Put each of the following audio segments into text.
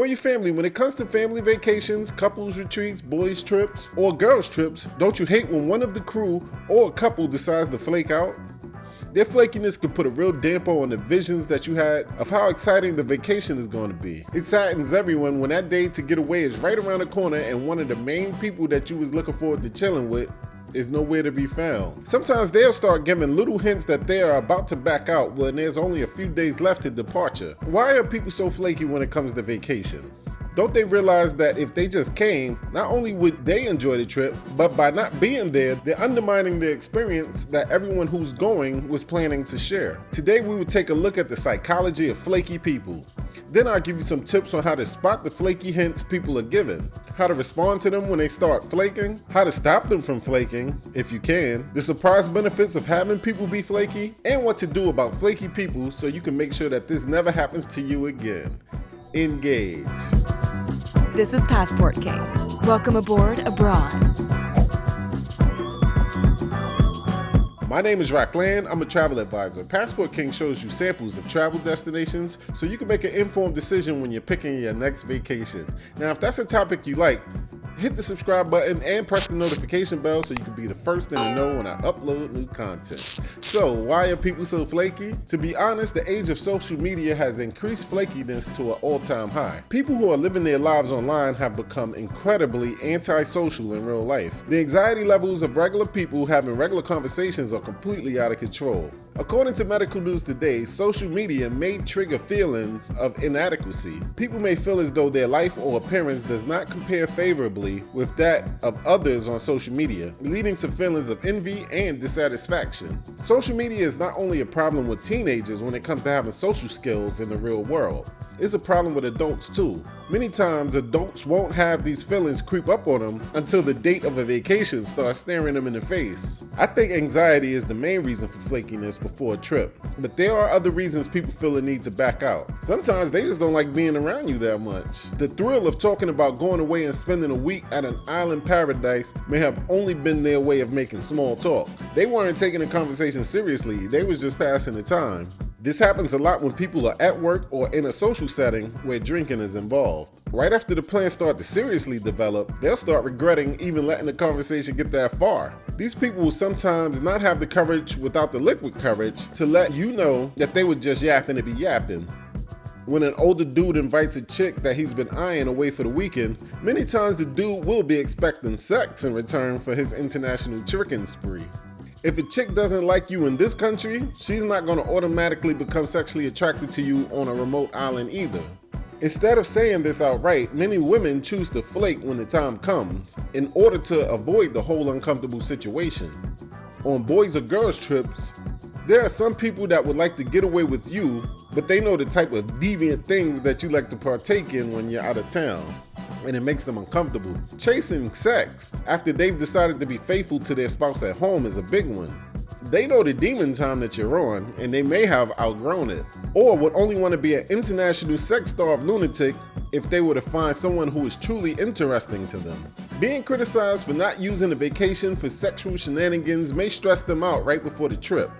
or your family. When it comes to family vacations, couples retreats, boys trips, or girls trips, don't you hate when one of the crew or a couple decides to flake out? Their flakiness could put a real damper on the visions that you had of how exciting the vacation is going to be. It saddens everyone when that day to get away is right around the corner and one of the main people that you was looking forward to chilling with is nowhere to be found. Sometimes they'll start giving little hints that they are about to back out when there's only a few days left to departure. Why are people so flaky when it comes to vacations? Don't they realize that if they just came, not only would they enjoy the trip, but by not being there, they're undermining the experience that everyone who's going was planning to share. Today we will take a look at the psychology of flaky people. Then I'll give you some tips on how to spot the flaky hints people are giving, how to respond to them when they start flaking, how to stop them from flaking, if you can, the surprise benefits of having people be flaky, and what to do about flaky people so you can make sure that this never happens to you again. Engage. This is Passport Kings. Welcome aboard abroad. My name is Rockland. I'm a travel advisor. Passport King shows you samples of travel destinations so you can make an informed decision when you're picking your next vacation. Now, if that's a topic you like, hit the subscribe button and press the notification bell so you can be the first thing to know when I upload new content. So why are people so flaky? To be honest, the age of social media has increased flakiness to an all-time high. People who are living their lives online have become incredibly antisocial in real life. The anxiety levels of regular people having regular conversations are completely out of control. According to Medical News Today, social media may trigger feelings of inadequacy. People may feel as though their life or appearance does not compare favorably with that of others on social media, leading to feelings of envy and dissatisfaction. Social media is not only a problem with teenagers when it comes to having social skills in the real world, it's a problem with adults too. Many times adults won't have these feelings creep up on them until the date of a vacation starts staring them in the face. I think anxiety is the main reason for flakiness before a trip, but there are other reasons people feel the need to back out. Sometimes they just don't like being around you that much. The thrill of talking about going away and spending a week at an island paradise may have only been their way of making small talk. They weren't taking the conversation seriously, they was just passing the time. This happens a lot when people are at work or in a social setting where drinking is involved. Right after the plans start to seriously develop, they'll start regretting even letting the conversation get that far. These people will sometimes not have the courage without the liquid courage to let you know that they were just yapping to be yapping. When an older dude invites a chick that he's been eyeing away for the weekend, many times the dude will be expecting sex in return for his international tricking spree. If a chick doesn't like you in this country, she's not going to automatically become sexually attracted to you on a remote island either. Instead of saying this outright, many women choose to flake when the time comes in order to avoid the whole uncomfortable situation. On boys or girls trips, there are some people that would like to get away with you, but they know the type of deviant things that you like to partake in when you're out of town and it makes them uncomfortable. Chasing sex after they've decided to be faithful to their spouse at home is a big one. They know the demon time that you're on, and they may have outgrown it, or would only want to be an international sex starved lunatic if they were to find someone who is truly interesting to them. Being criticized for not using a vacation for sexual shenanigans may stress them out right before the trip.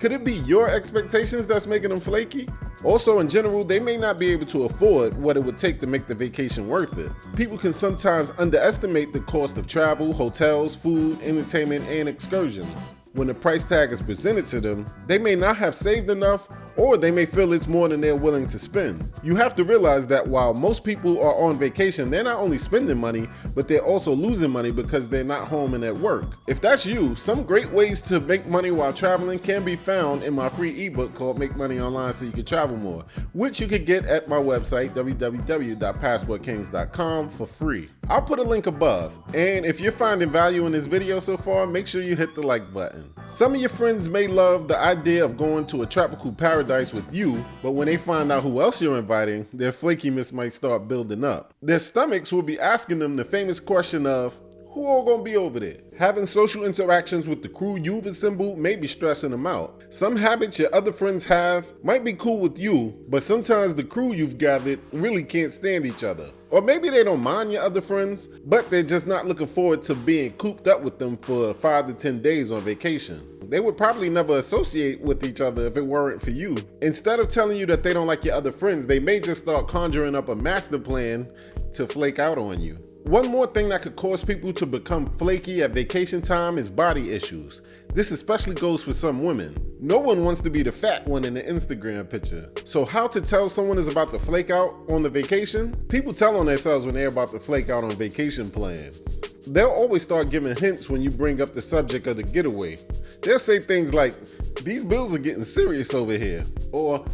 Could it be your expectations that's making them flaky? Also, in general, they may not be able to afford what it would take to make the vacation worth it. People can sometimes underestimate the cost of travel, hotels, food, entertainment, and excursions. When the price tag is presented to them, they may not have saved enough or they may feel it's more than they're willing to spend. You have to realize that while most people are on vacation, they're not only spending money, but they're also losing money because they're not home and at work. If that's you, some great ways to make money while traveling can be found in my free ebook called Make Money Online So You Can Travel More, which you can get at my website, www.passportkings.com for free. I'll put a link above, and if you're finding value in this video so far, make sure you hit the like button. Some of your friends may love the idea of going to a tropical paradise paradise with you, but when they find out who else you're inviting, their flakiness might start building up. Their stomachs will be asking them the famous question of, who all gonna be over there? Having social interactions with the crew you've assembled may be stressing them out. Some habits your other friends have might be cool with you, but sometimes the crew you've gathered really can't stand each other. Or maybe they don't mind your other friends, but they're just not looking forward to being cooped up with them for 5 to 10 days on vacation. They would probably never associate with each other if it weren't for you. Instead of telling you that they don't like your other friends, they may just start conjuring up a master plan to flake out on you. One more thing that could cause people to become flaky at vacation time is body issues. This especially goes for some women. No one wants to be the fat one in the Instagram picture. So how to tell someone is about to flake out on the vacation? People tell on themselves when they're about to flake out on vacation plans. They'll always start giving hints when you bring up the subject of the getaway. They'll say things like, these bills are getting serious over here, or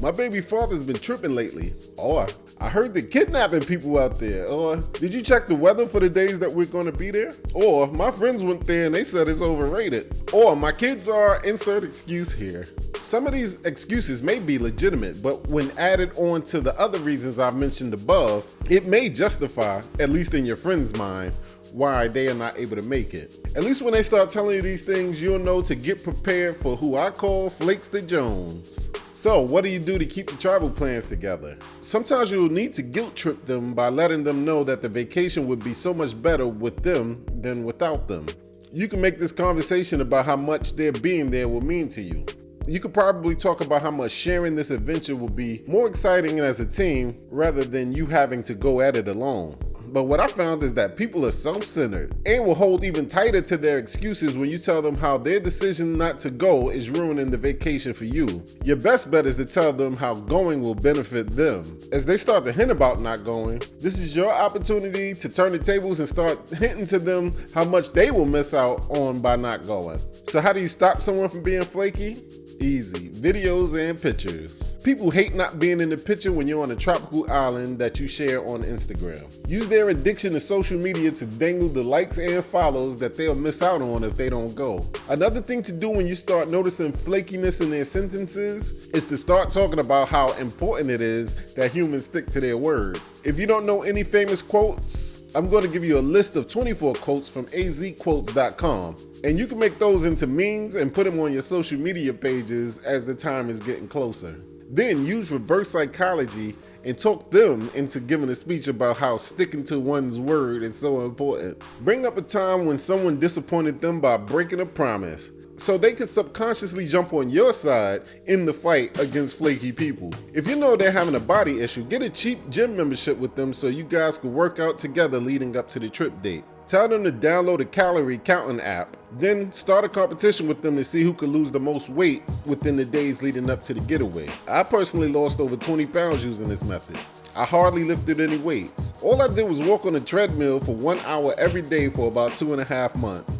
my baby father's been tripping lately, or I heard they're kidnapping people out there. Or did you check the weather for the days that we're gonna be there? Or my friends went there and they said it's overrated. Or my kids are insert excuse here. Some of these excuses may be legitimate, but when added on to the other reasons I've mentioned above, it may justify, at least in your friend's mind, why they are not able to make it. At least when they start telling you these things, you'll know to get prepared for who I call Flakes the Jones. So, what do you do to keep the travel plans together? Sometimes you'll need to guilt trip them by letting them know that the vacation would be so much better with them than without them. You can make this conversation about how much their being there will mean to you. You could probably talk about how much sharing this adventure will be more exciting as a team rather than you having to go at it alone. But what I found is that people are self-centered and will hold even tighter to their excuses when you tell them how their decision not to go is ruining the vacation for you. Your best bet is to tell them how going will benefit them. As they start to hint about not going, this is your opportunity to turn the tables and start hinting to them how much they will miss out on by not going. So how do you stop someone from being flaky? Easy, videos and pictures. People hate not being in the picture when you're on a tropical island that you share on Instagram. Use their addiction to social media to dangle the likes and follows that they'll miss out on if they don't go. Another thing to do when you start noticing flakiness in their sentences is to start talking about how important it is that humans stick to their word. If you don't know any famous quotes, I'm going to give you a list of 24 quotes from azquotes.com. And you can make those into memes and put them on your social media pages as the time is getting closer. Then use reverse psychology and talk them into giving a speech about how sticking to one's word is so important. Bring up a time when someone disappointed them by breaking a promise so they could subconsciously jump on your side in the fight against flaky people. If you know they're having a body issue, get a cheap gym membership with them so you guys can work out together leading up to the trip date. Tell them to download a calorie counting app. Then start a competition with them to see who could lose the most weight within the days leading up to the getaway. I personally lost over 20 pounds using this method. I hardly lifted any weights. All I did was walk on a treadmill for one hour every day for about two and a half months.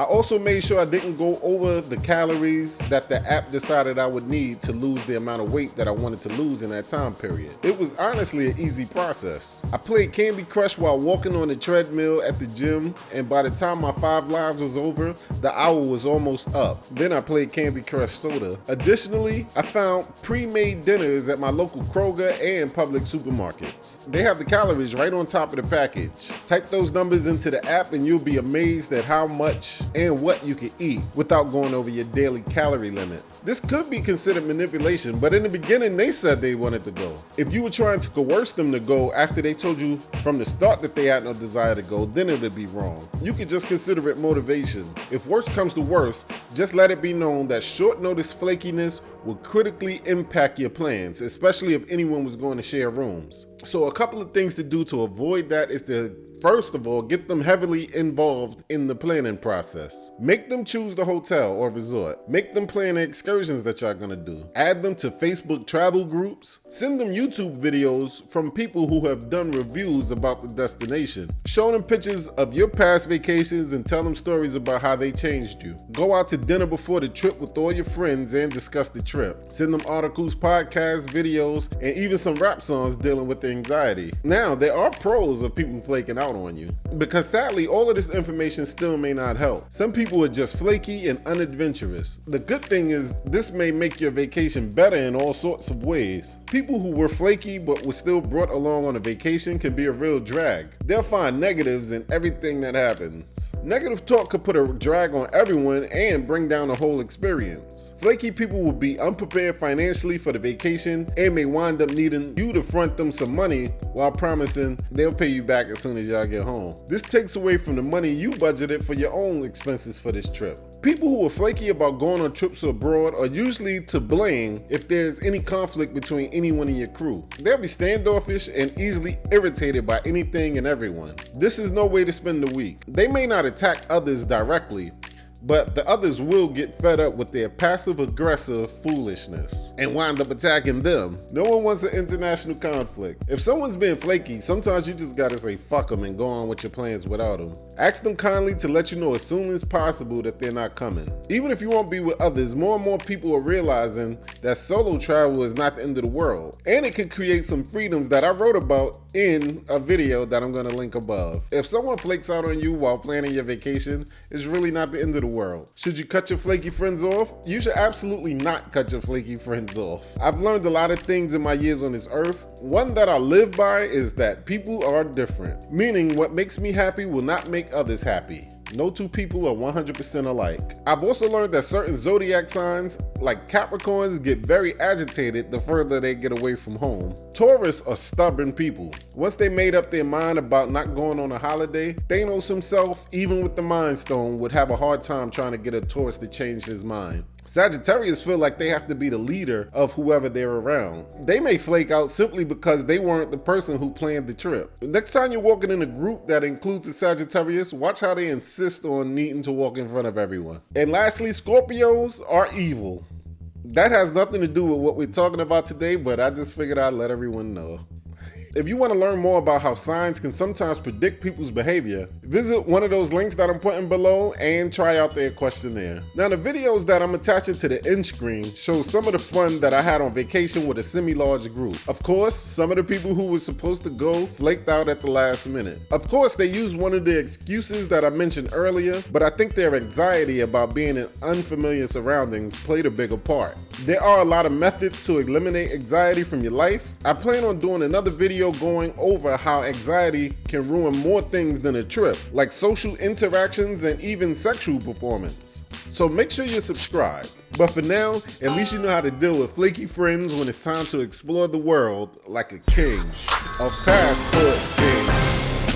I also made sure I didn't go over the calories that the app decided I would need to lose the amount of weight that I wanted to lose in that time period. It was honestly an easy process. I played Candy Crush while walking on the treadmill at the gym, and by the time my five lives was over, the hour was almost up. Then I played Candy Crush Soda. Additionally, I found pre-made dinners at my local Kroger and Publix supermarkets. They have the calories right on top of the package. Type those numbers into the app and you'll be amazed at how much and what you can eat without going over your daily calorie limit. This could be considered manipulation, but in the beginning they said they wanted to go. If you were trying to coerce them to go after they told you from the start that they had no desire to go, then it would be wrong. You could just consider it motivation. If worse comes to worse, just let it be known that short notice flakiness will critically impact your plans, especially if anyone was going to share rooms. So a couple of things to do to avoid that is to First of all, get them heavily involved in the planning process. Make them choose the hotel or resort. Make them plan the excursions that y'all gonna do. Add them to Facebook travel groups. Send them YouTube videos from people who have done reviews about the destination. Show them pictures of your past vacations and tell them stories about how they changed you. Go out to dinner before the trip with all your friends and discuss the trip. Send them articles, podcasts, videos, and even some rap songs dealing with anxiety. Now, there are pros of people flaking out on you. Because sadly, all of this information still may not help. Some people are just flaky and unadventurous. The good thing is, this may make your vacation better in all sorts of ways. People who were flaky but were still brought along on a vacation can be a real drag. They'll find negatives in everything that happens. Negative talk could put a drag on everyone and bring down the whole experience. Flaky people will be unprepared financially for the vacation and may wind up needing you to front them some money while promising they'll pay you back as soon as y'all y'all get home. This takes away from the money you budgeted for your own expenses for this trip. People who are flaky about going on trips abroad are usually to blame if there's any conflict between anyone in your crew. They'll be standoffish and easily irritated by anything and everyone. This is no way to spend the week. They may not attack others directly, but the others will get fed up with their passive aggressive foolishness and wind up attacking them. No one wants an international conflict. If someone's being flaky, sometimes you just gotta say fuck them and go on with your plans without them. Ask them kindly to let you know as soon as possible that they're not coming. Even if you won't be with others, more and more people are realizing that solo travel is not the end of the world. And it can create some freedoms that I wrote about in a video that I'm gonna link above. If someone flakes out on you while planning your vacation, it's really not the end of the world. Should you cut your flaky friends off? You should absolutely not cut your flaky friends off. I've learned a lot of things in my years on this earth. One that I live by is that people are different, meaning what makes me happy will not make others happy. No two people are 100% alike. I've also learned that certain zodiac signs, like Capricorns, get very agitated the further they get away from home. Taurus are stubborn people. Once they made up their mind about not going on a holiday, Thanos himself, even with the Mind Stone, would have a hard time trying to get a Taurus to change his mind. Sagittarius feel like they have to be the leader of whoever they're around. They may flake out simply because they weren't the person who planned the trip. Next time you're walking in a group that includes a Sagittarius, watch how they insist on needing to walk in front of everyone. And lastly, Scorpios are evil. That has nothing to do with what we're talking about today, but I just figured I'd let everyone know. If you want to learn more about how signs can sometimes predict people's behavior, visit one of those links that I'm putting below and try out their questionnaire. Now the videos that I'm attaching to the end screen show some of the fun that I had on vacation with a semi-large group. Of course, some of the people who were supposed to go flaked out at the last minute. Of course, they used one of the excuses that I mentioned earlier, but I think their anxiety about being in unfamiliar surroundings played a bigger part. There are a lot of methods to eliminate anxiety from your life. I plan on doing another video video going over how anxiety can ruin more things than a trip, like social interactions and even sexual performance. So make sure you're subscribed. But for now, at least you know how to deal with flaky friends when it's time to explore the world like a king. A passport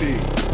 king. Peace.